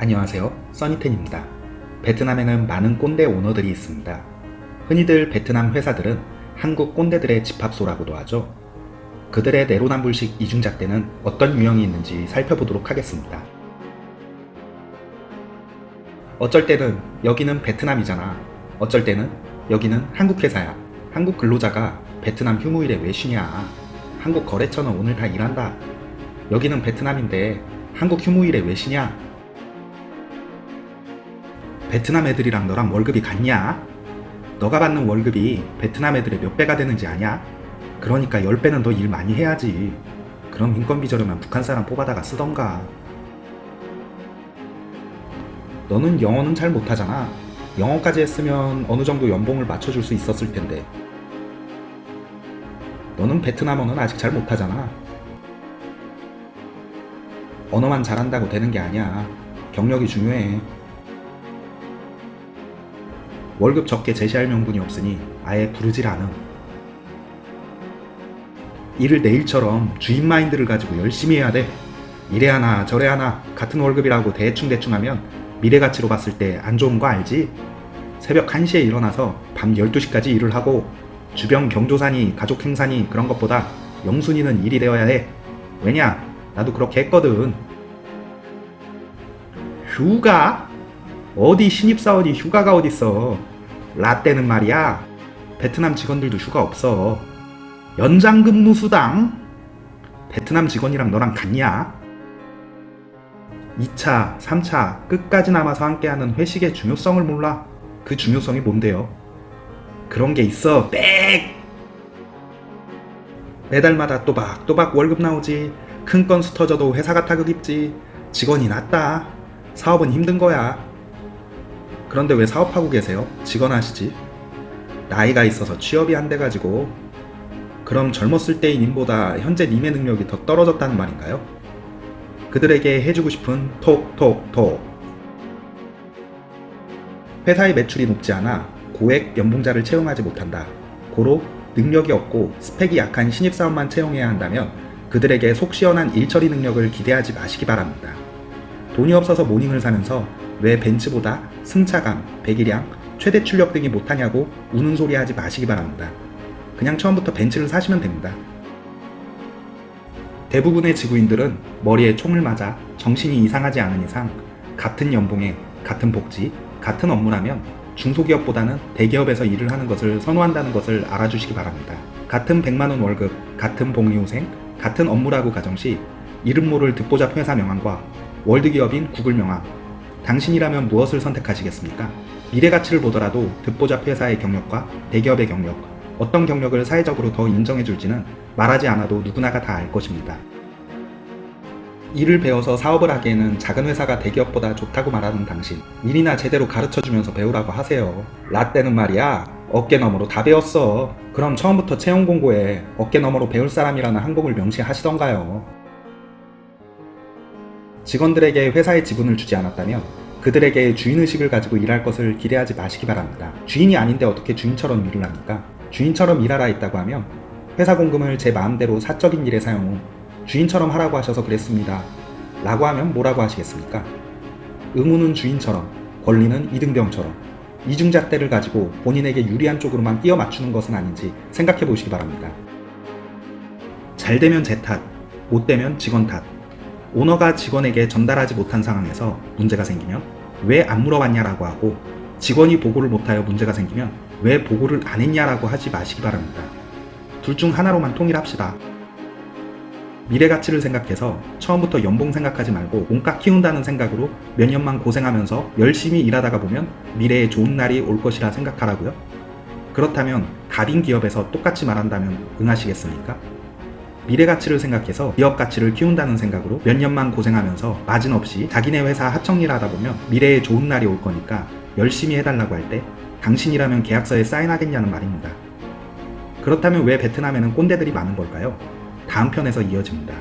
안녕하세요. 써니텐입니다. 베트남에는 많은 꼰대 오너들이 있습니다. 흔히들 베트남 회사들은 한국 꼰대들의 집합소라고도 하죠. 그들의 내로남불식 이중잣대는 어떤 유형이 있는지 살펴보도록 하겠습니다. 어쩔 때는 여기는 베트남이잖아. 어쩔 때는 여기는 한국 회사야. 한국 근로자가 베트남 휴무일에 왜 쉬냐. 한국 거래처는 오늘 다 일한다. 여기는 베트남인데 한국 휴무일에 왜 쉬냐 베트남 애들이랑 너랑 월급이 같냐? 너가 받는 월급이 베트남 애들의 몇 배가 되는지 아냐? 그러니까 10배는 더 일 많이 해야지. 그럼 인건비 저렴한 북한 사람 뽑아다가 쓰던가. 너는 영어는 잘 못하잖아. 영어까지 했으면 어느 정도 연봉을 맞춰줄 수 있었을 텐데. 너는 베트남어는 아직 잘 못하잖아. 언어만 잘한다고 되는 게 아니야. 경력이 중요해. 월급 적게 제시할 명분이 없으니 아예 부르질 않음. 일을 내일처럼 주인 마인드를 가지고 열심히 해야 돼. 이래 하나 저래 하나 같은 월급이라고 대충대충 하면 미래 가치로 봤을 때 안 좋은 거 알지? 새벽 1시에 일어나서 밤 12시까지 일을 하고 주변 경조사니 가족 행사니 그런 것보다 영순이는 일이 되어야 해. 왜냐? 나도 그렇게 했거든. 휴가? 어디 신입사원이 휴가가 어딨어. 라떼는 말이야. 베트남 직원들도 휴가 없어. 연장근무 수당? 베트남 직원이랑 너랑 같냐? 2차, 3차 끝까지 남아서 함께하는 회식의 중요성을 몰라. 그 중요성이 뭔데요? 그런 게 있어. 빽! 매달마다 또박또박 월급 나오지. 큰 건수 터져도 회사가 타격 입지. 직원이 낫다. 사업은 힘든 거야. 그런데 왜 사업하고 계세요? 직원 하시지? 나이가 있어서 취업이 안 돼가지고 그럼 젊었을 때의 님보다 현재 님의 능력이 더 떨어졌다는 말인가요? 그들에게 해주고 싶은 톡톡톡 회사의 매출이 높지 않아 고액 연봉자를 채용하지 못한다. 고로 능력이 없고 스펙이 약한 신입사원만 채용해야 한다면 그들에게 속 시원한 일처리 능력을 기대하지 마시기 바랍니다. 돈이 없어서 모닝을 사면서 왜 벤츠보다 승차감, 배기량, 최대 출력 등이 못하냐고 우는 소리 하지 마시기 바랍니다. 그냥 처음부터 벤츠를 사시면 됩니다. 대부분의 지구인들은 머리에 총을 맞아 정신이 이상하지 않은 이상 같은 연봉에 같은 복지, 같은 업무라면 중소기업보다는 대기업에서 일을 하는 것을 선호한다는 것을 알아주시기 바랍니다. 같은 100만원 월급, 같은 복리후생, 같은 업무라고 가정시 이름 모를 듣보잡 회사 명함과 월드기업인 구글 명함, 당신이라면 무엇을 선택하시겠습니까? 미래 가치를 보더라도 듣보잡 회사의 경력과 대기업의 경력, 어떤 경력을 사회적으로 더 인정해줄지는 말하지 않아도 누구나가 다 알 것입니다. 일을 배워서 사업을 하기에는 작은 회사가 대기업보다 좋다고 말하는 당신 일이나 제대로 가르쳐주면서 배우라고 하세요 라떼는 말이야 어깨 너머로 다 배웠어 그럼 처음부터 채용 공고에 어깨 너머로 배울 사람이라는 항목을 명시하시던가요 직원들에게 회사의 지분을 주지 않았다며 그들에게 주인의식을 가지고 일할 것을 기대하지 마시기 바랍니다. 주인이 아닌데 어떻게 주인처럼 일을 합니까? 주인처럼 일하라 했다고 하면 회사 공금을 제 마음대로 사적인 일에 사용 후 주인처럼 하라고 하셔서 그랬습니다. 라고 하면 뭐라고 하시겠습니까? 의무는 주인처럼 권리는 이등병처럼 이중잣대를 가지고 본인에게 유리한 쪽으로만 끼워 맞추는 것은 아닌지 생각해 보시기 바랍니다. 잘 되면 제 탓, 못 되면 직원 탓, 오너가 직원에게 전달하지 못한 상황에서 문제가 생기면 왜 안 물어봤냐라고 하고 직원이 보고를 못하여 문제가 생기면 왜 보고를 안 했냐라고 하지 마시기 바랍니다. 둘 중 하나로만 통일합시다. 미래 가치를 생각해서 처음부터 연봉 생각하지 말고 몸값 키운다는 생각으로 몇 년만 고생하면서 열심히 일하다가 보면 미래에 좋은 날이 올 것이라 생각하라고요? 그렇다면 가빈 기업에서 똑같이 말한다면 응하시겠습니까? 미래 가치를 생각해서 기업 가치를 키운다는 생각으로 몇 년만 고생하면서 마진 없이 자기네 회사 하청일 하다 보면 미래에 좋은 날이 올 거니까 열심히 해달라고 할 때 당신이라면 계약서에 사인하겠냐는 말입니다. 그렇다면 왜 베트남에는 꼰대들이 많은 걸까요? 다음 편에서 이어집니다.